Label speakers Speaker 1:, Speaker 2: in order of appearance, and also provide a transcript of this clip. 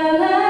Speaker 1: la la